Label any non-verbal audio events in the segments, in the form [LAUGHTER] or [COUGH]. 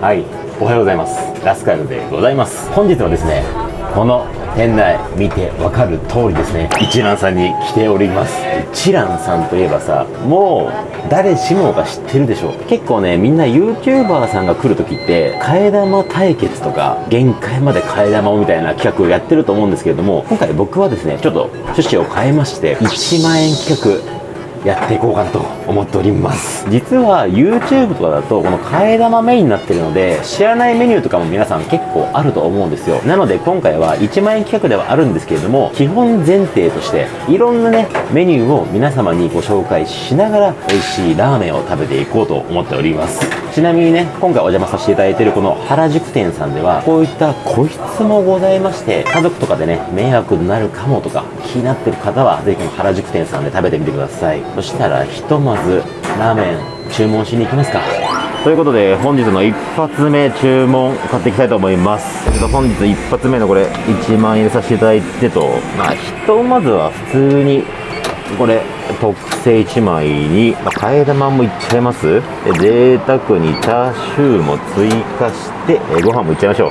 はい。おはようございます。ラスカルでございます。本日はですねこの店内見てわかる通りですね。一蘭さんに来ております。一蘭さんといえばさもう誰しもが知ってるでしょ結構ねみんな YouTuber さんが来る時って替え玉対決とか限界まで替え玉をみたいな企画をやってると思うんですけれども今回僕はですねちょっと趣旨を変えまして1万円企画やっていこうかなと思っております。実は YouTube とかだとこの替え玉メインになってるので知らないメニューとかも皆さん結構あると思うんですよ。なので今回は1万円企画ではあるんですけれども基本前提としていろんなねメニューを皆様にご紹介しながら美味しいラーメンを食べていこうと思っております。ちなみにね今回お邪魔させていただいてるこの原宿店さんではこういった個室もございまして家族とかでね迷惑になるかもとか気になってる方はぜひこの原宿店さんで食べてみてください。そしたらひとまずラーメン注文しに行きますか。ということで本日の一発目注文買っていきたいと思います。だけど本日一発目のこれ1万円入れさせていただいてと。まあひとまずは普通にこれ特製1枚に、まあ、替え玉もいっちゃいます。で贅沢にチャーシューも追加してえご飯もいっちゃいましょう。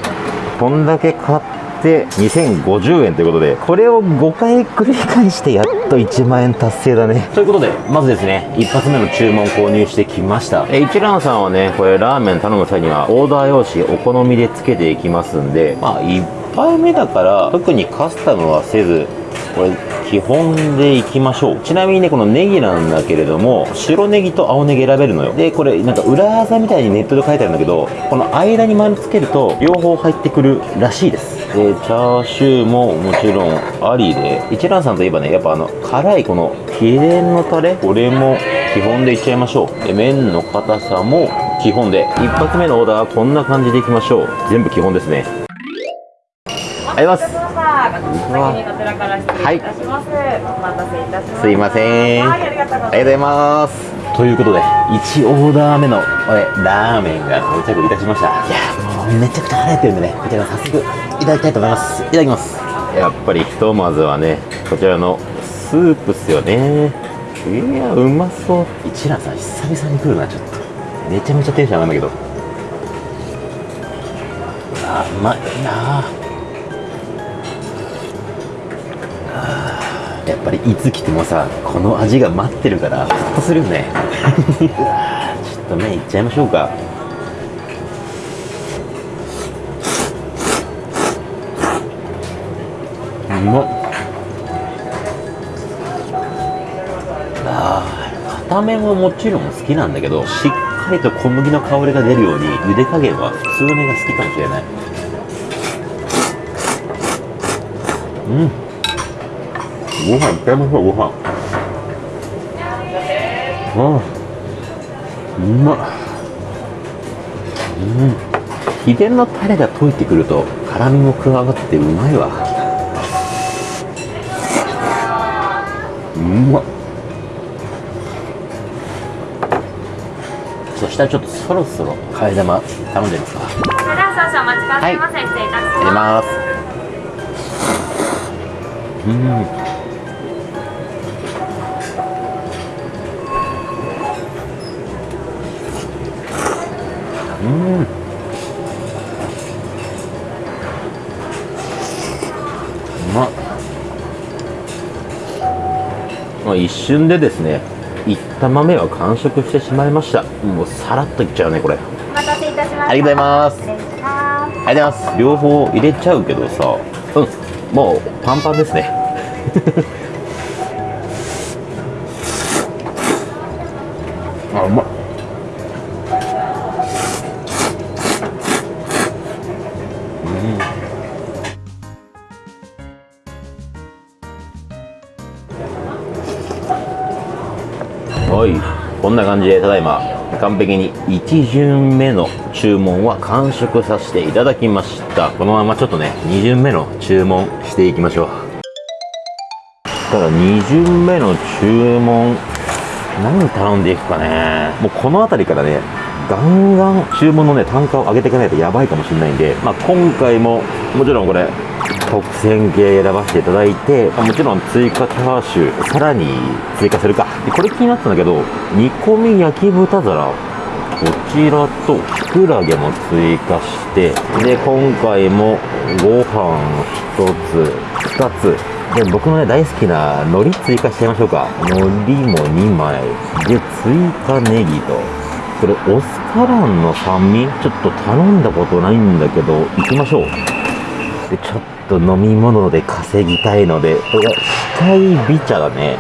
こんだけ買って2050円ということでこれを5回繰り返してやっと1万円達成だね。ということでまずですね一発目の注文購入してきました。え一蘭さんはねこれラーメン頼む際にはオーダー用紙お好みでつけていきますんでまあ1杯目だから特にカスタムはせずこれ基本でいきましょう。ちなみにねこのネギなんだけれども白ネギと青ネギ選べるのよ。でこれなんか裏技みたいにネットで書いてあるんだけどこの間に丸つけると両方入ってくるらしいです。でチャーシューももちろんありで一蘭さんといえばねやっぱあの辛いこの秘伝のタレこれも基本でいっちゃいましょう。で麺の硬さも基本で。一発目のオーダーはこんな感じでいきましょう。全部基本ですね。りがとうございます。はい。お待たせいたします。すいません。はい、ありがとうございます。ありがとうございます。ということで1オーダー目のこれラーメンが到着いたしました。いやもうめちゃくちゃ腹減ってるんでねこちら早速いただきたいと思います。いただきます。やっぱりひとまずはねこちらのスープっすよね。いやうまそう。一蘭さん久々に来るなちょっと。めちゃめちゃテンション上がるんだけど。あうまいなあやっぱりいつ来てもさこの味が待ってるからホッとするよね。[LAUGHS] ちょっと麺いっちゃいましょうか。うまっ。あー片面ももちろん好きなんだけどしっかりと小麦の香りが出るように茹で加減は普通のが好きかもしれない。うんご飯いっちゃいましょうご飯ああうまっうん秘伝のタレが溶いてくると辛みも加わってうまいわ。うまっそしたらちょっとそろそろ替え玉頼んでみますか。それでは少々お待ちくださいませ。失礼いたします。ますうんうんうまっまあ一瞬でですねいった豆は完食してしまいました。もうさらっといっちゃうねこれ。お待たせいたしました。ありがとうございます。ありがとうございます。両方入れちゃうけどさ。うん。もうパンパンですねこんな感じでただいま完璧に1巡目の注文は完食させていただきました。このままちょっとね2巡目の注文していきましょう。ただ2巡目の注文何頼んでいくかね。もうこの辺りからねガンガン注文のね単価を上げていかないとやばいかもしれないんで、まあ、今回ももちろんこれ特選系選ばせていただいてもちろん追加チャーシューさらに追加するか。でこれ気になってたんだけど煮込み焼き豚皿こちらとキクラゲも追加してで今回もご飯1つ2つ。で僕のね大好きな海苔追加しちゃいましょうか。海苔も2枚。で追加ネギと。これオスカランの酸味？ちょっと頼んだことないんだけど行きましょう。でちょっと飲み物で稼ぎたいのでこれが控え美茶だね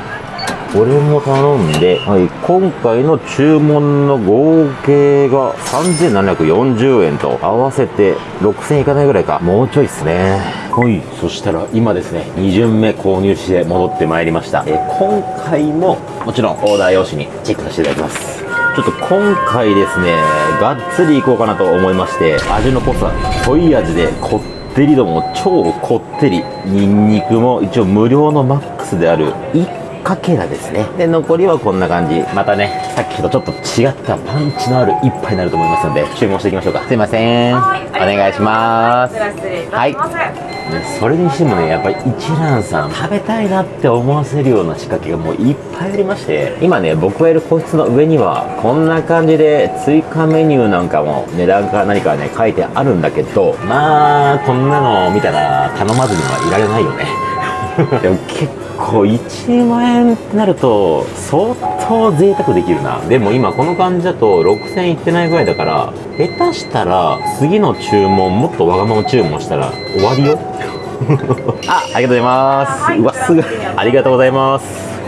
これも頼んで、はい、今回の注文の合計が3740円と合わせて6000いかないぐらいか。もうちょいっすね。はいそしたら今ですね2巡目購入して戻ってまいりました。え今回ももちろんオーダー用紙にチェックさせていただきます。ちょっと今回ですねがっつりいこうかなと思いまして味の濃さ濃い味でこってり度も超こってり。ニンニクも一応無料のマックスである1かけらですね。で残りはこんな感じ。またねさっきとちょっと違ったパンチのある一杯になると思いますので注文していきましょうか。すいません。お願いします。ではい。ねそれにしてもねやっぱり一蘭さん食べたいなって思わせるような仕掛けがもういっぱいありまして今ね僕がいる個室の上にはこんな感じで追加メニューなんかも値段か何かね書いてあるんだけどまあこんなの見たら頼まずにはいられないよね。[LAUGHS] でも結構1万円ってなると相当贅沢できるなでも今この感じだと6000いってないぐらいだから下手したら次の注文もっとわがまま注文したら終わりよ [LAUGHS] あ、ありがとうございます。はいうわ、すぐ、ありがとうございます。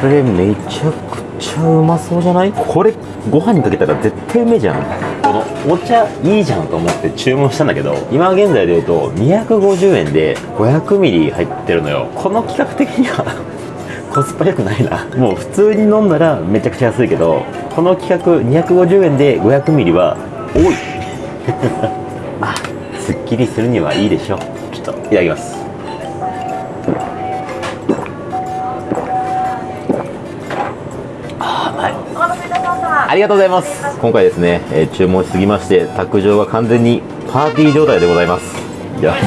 これめちゃくちゃうまそうじゃない？これ、ご飯にかけたら絶対うめえじゃん。このお茶いいじゃんと思って注文したんだけど、今現在で言うと250円で500ミリ入ってるのよ。この企画的には [LAUGHS] コスパ良くないな。もう普通に飲んだらめちゃくちゃ安いけど、この企画250円で500ミリは多い。ま [LAUGHS] あ、すっきりするにはいいでしょう。ちょっといただきます。ありがとうございます。今回ですね、えー注文しすぎまして、卓上が完全にパーティー状態でございます。やばい。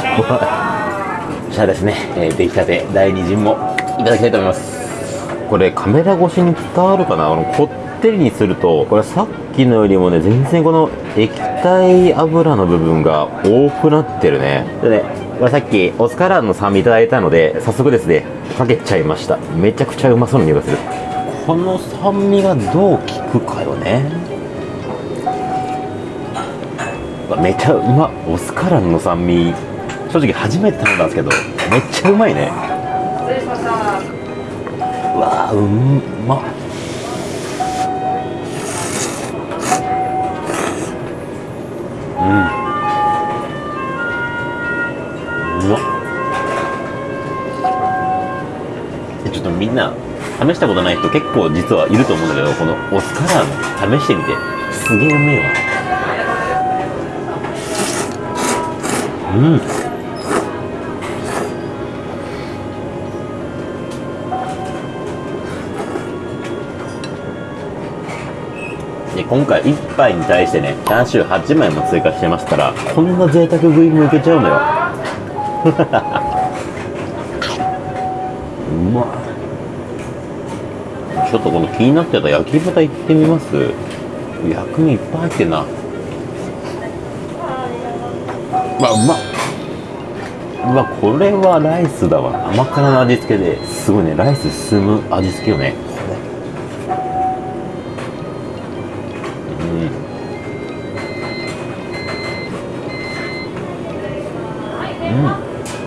そしたらですね、えー出来たて第2陣もいただきたいと思います。これカメラ越しに伝わるかな？あの、こってりにすると、これさっきのよりもね、全然この液体油の部分が多くなってるね。でね、これさっきオスカラーの酸味いただいたので、早速ですね、かけちゃいました。めちゃくちゃうまそうな匂いがする。この酸味がどう効くかよね。めちゃうまオスカランの酸味正直初めて頼んだんですけどめっちゃうまいね失礼しました。うわうんまうんうまっえちょっとみんな試したことない人結構実はいると思うんだけどこのオスカラン試してみてすげえうめえわ。うん。で今回1杯に対してねチャーシュー8枚も追加してますからこんな贅沢食いもいけちゃうのよ。[LAUGHS] うまっ。ちょっとこの気になってた焼き豚いってみます？薬味いっぱい入ってんな。うわうま。っうわこれはライスだわ。甘辛の味付けですごいね。ライス進む味付けよね。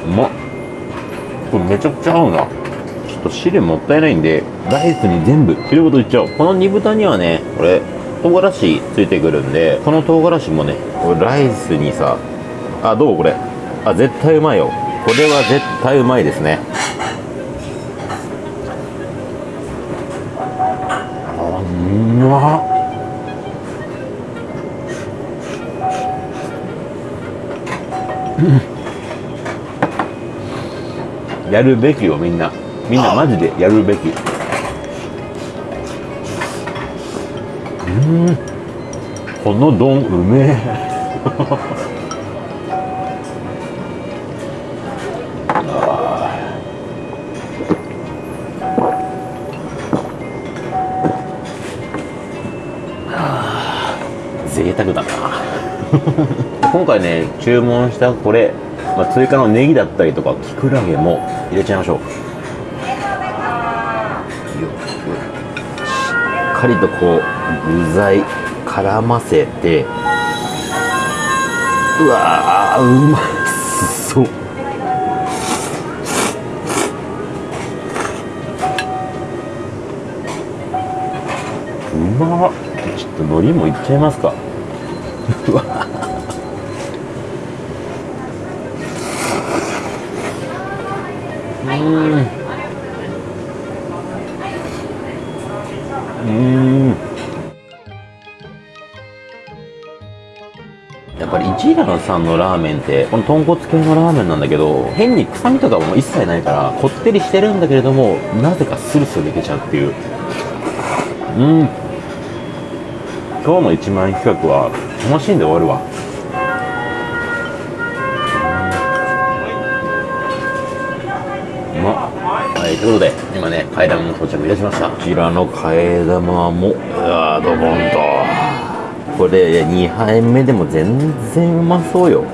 うまっ。これめちゃくちゃ合うな。と汁もったいないんでライスに全部汁ごといっちゃおう。この煮豚にはねこれ唐辛子ついてくるんでこの唐辛子もねライスにさあどう？これ。あ絶対うまいよ。これは絶対うまいですね。あうまっ。やるべきよみんな。みんなマジでやるべき。うん。この丼うめえ。贅沢だな。今回ね注文したこれ、まあ、追加のネギだったりとかきくらげも入れちゃいましょう。かりとこう具材絡ませてうわーうまそう。うまちょっと海苔もいっちゃいますか。うわ。うんうんやっぱり一蘭さんのラーメンってこの豚骨系のラーメンなんだけど変に臭みとかも一切ないからこってりしてるんだけれどもなぜかスルスルいけちゃうっていう。うん。今日の1万円企画は楽しんで終わるわ。ということで今ね替え玉も到着いたしました。こちらの替え玉もうわードボンと。これ2杯目でも全然うまそうよ。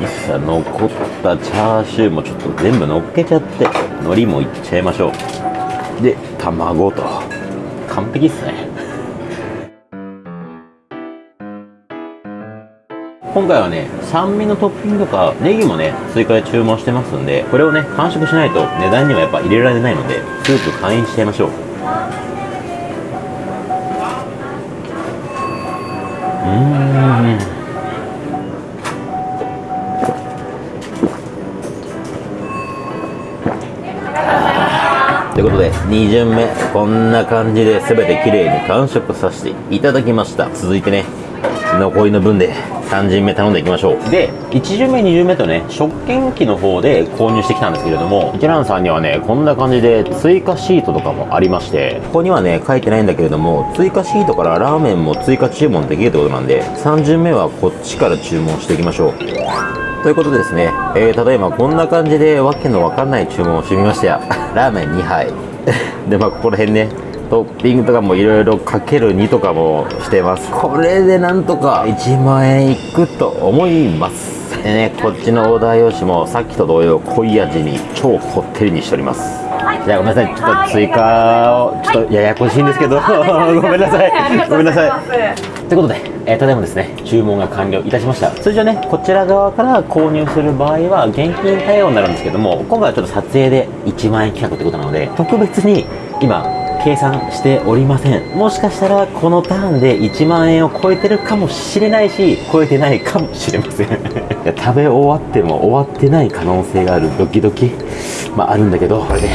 いっさ残ったチャーシューもちょっと全部乗っけちゃって海苔もいっちゃいましょう。で卵と。完璧っすね今回はね酸味のトッピングとかネギもね追加で注文してますんでこれをね完食しないと値段にはやっぱ入れられないのでスープ会員しちゃいましょう。うんということで2巡目。こんな感じで全て綺麗に完食させていただきました。続いてね残りの分で3巡目頼んでいきましょう。で1巡目2巡目とね食券機の方で購入してきたんですけれども一蘭さんにはねこんな感じで追加シートとかもありましてここにはね書いてないんだけれども追加シートからラーメンも追加注文できるってことなんで3巡目はこっちから注文していきましょう。ということでですね、えー、例えばこんな感じでわけのわかんない注文をしてみました。よラーメン2杯。[LAUGHS] でまあここら辺ねトッピングとかもいろいろかける2とかもしてます。これでなんとか。1万円いくと思います。でねこっちのオーダー用紙もさっきと同様濃い味に超こってりにしております。じゃあごめんなさい。ちょっと追加をちょっとややこしいんですけど。[LAUGHS] ごめんなさい。ごめんなさい。ということで、えー、ただいまですね注文が完了いたしました。通常ねこちら側から購入する場合は現金対応になるんですけども今回はちょっと撮影で1万円企画ってことなので特別に今計算しておりません。もしかしたらこのターンで1万円を超えてるかもしれないし超えてないかもしれません。[LAUGHS] 食べ終わっても終わってない可能性があるドキドキ。まああるんだけどこれで。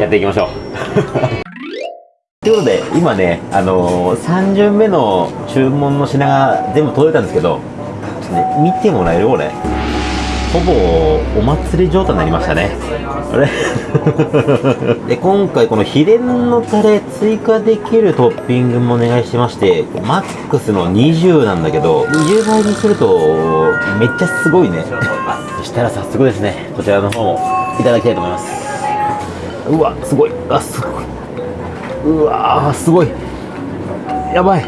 やっていきましょう。ということで今ねあのー、3巡目の注文の品が全部届いたんですけどちょっとね見てもらえるこれほぼお祭り状態になりましたね。あれ？[LAUGHS] で今回この秘伝のタレ追加できるトッピングもお願いしましてマックスの20なんだけど20倍にするとめっちゃすごいね。[LAUGHS] そしたら早速ですねこちらの方もいただきたいと思います。うわすごい。あすごい。うわーすごい。やばい。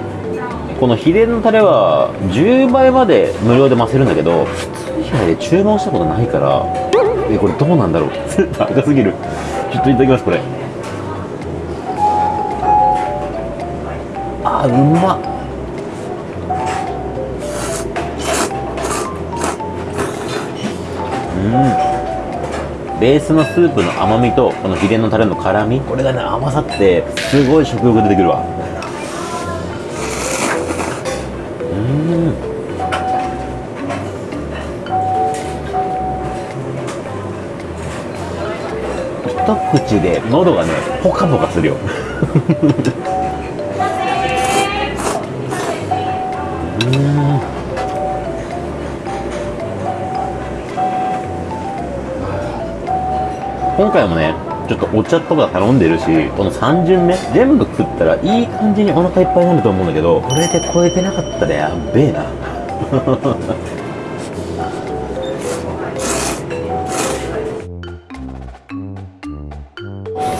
この秘伝のタレは10倍まで無料で増せるんだけど普通以外で注文したことないからえこれどうなんだろう？[LAUGHS] 高すぎる。ちょっといただきますこれ。あうまっ。うん。ベースのスープの甘みとこの秘伝のタレの辛み。これがね合わさってすごい食欲出てくるわ。一口で喉がねポカポカするよ。うん。今回もねちょっとお茶とか頼んでるしこの3巡目全部食ったらいい感じにお腹いっぱいになると思うんだけどこれで超えてなかったらやべえな。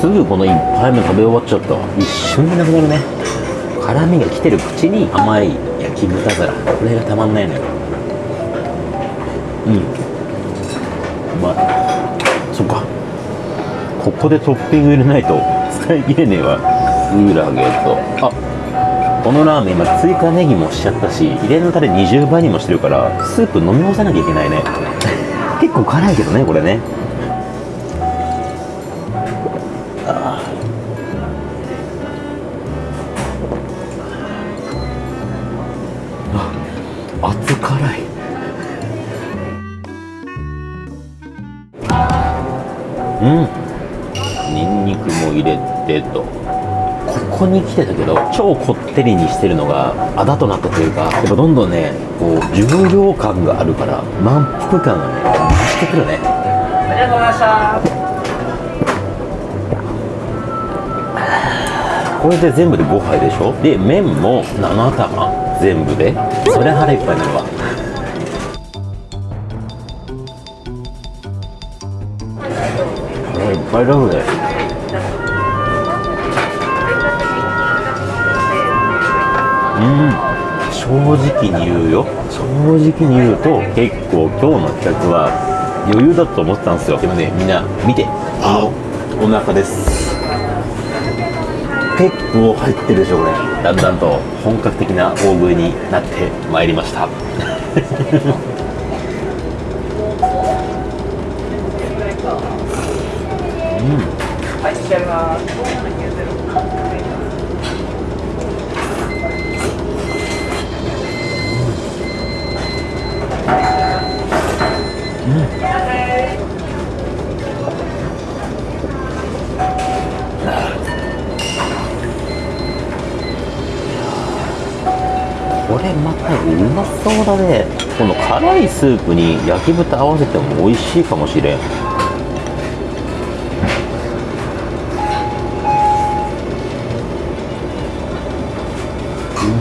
すぐこの1杯目食べ終わっちゃった。一瞬でなくなるね。辛みが来てる口に甘い焼焼き豚皿。これがたまんないのよ。うん。うまい。そっか。ここでトッピング入れないと使い切れねえわ。クラゲとあこのラーメン今追加ネギもしちゃったし入れのタレ20倍にもしてるからスープ飲み干さなきゃいけないね。[LAUGHS] 結構辛いけどねこれね熱辛い。うん。ニンニクも入れてと。ここに来てたけど超こってりにしてるのがあだとなったというかやっぱどんどんねこう重量感があるから満腹感がね増してくるね。ありがとうございましたこれで全部で5杯でしょ？で麺も7玉。全部で？それ腹いっぱいになるわ。腹いっぱいだうね。うん。正直に言うよ。正直に言うと結構今日の企画は余裕だと思ってたんですよ。でもねみんな見て。あのお腹です。結構入ってるでしょこれだんだんと本格的な大食いになってまいりましたはい、いただきます。これまたうまそうだねこの辛いスープに焼き豚合わせても美味しいかもしれん。う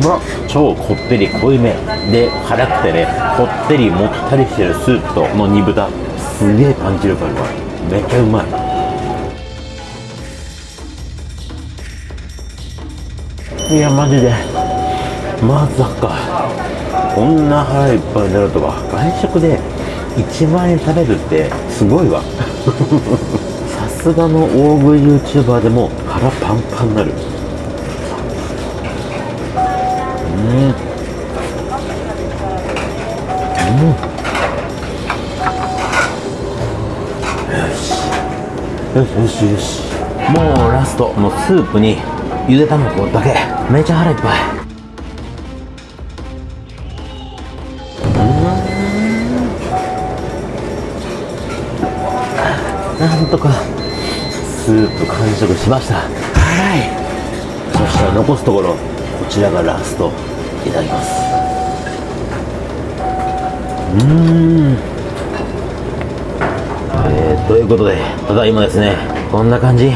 まっ。超こってり濃いめ。で辛くてねこってりもったりしてるスープとこの煮豚。すげえパンチ力あるわ。めっちゃうまい。いやマジでまさか。こんな腹いっぱいになるとは。外食で1万円食べるってすごいわ。[LAUGHS] さすがの大食い YouTuber でも腹パンパンになる。うん。うん。よし。よしよしもうラストのスープにゆで卵だけ。めちゃ腹いっぱい。なんとかスープ完食しました。辛い。そしたら残すところこちらがラストいただきます。うーん。えー、ということでただいまですね。こんな感じ。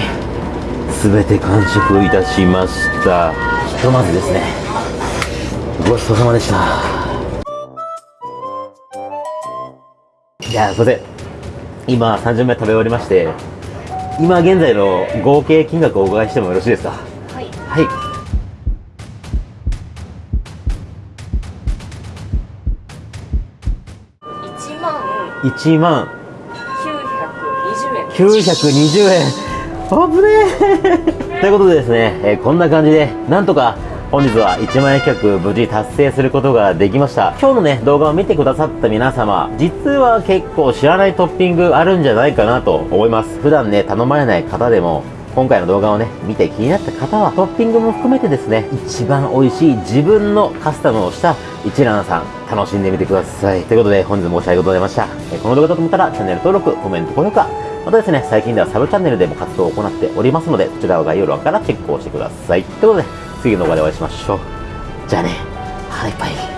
すべて完食いたしました。ひとまずですね。ごちそうさまでした。いやすいません今30名食べ終わりまして今現在の合計金額をお伺いしてもよろしいですか？はい。はい。一万。1万。九百二十円。920円。[LAUGHS] 危ねえ。[LAUGHS] ということでですね、えーこんな感じでなんとか本日は1万円企画無事達成することができました。今日のね動画を見てくださった皆様実は結構知らないトッピングあるんじゃないかなと思います。普段ね頼まれない方でも今回の動画をね見て気になった方はトッピングも含めてですね一番美味しい自分のカスタムをした一蘭さん楽しんでみてください。ということで本日も申し訳ございました。この動画だと思ったらチャンネル登録コメント高評価。またですね、最近ではサブチャンネルでも活動を行っておりますので、そちらは概要欄からチェックをしてください。ということで、次の動画でお会いしましょう。じゃあね、はい、バイ。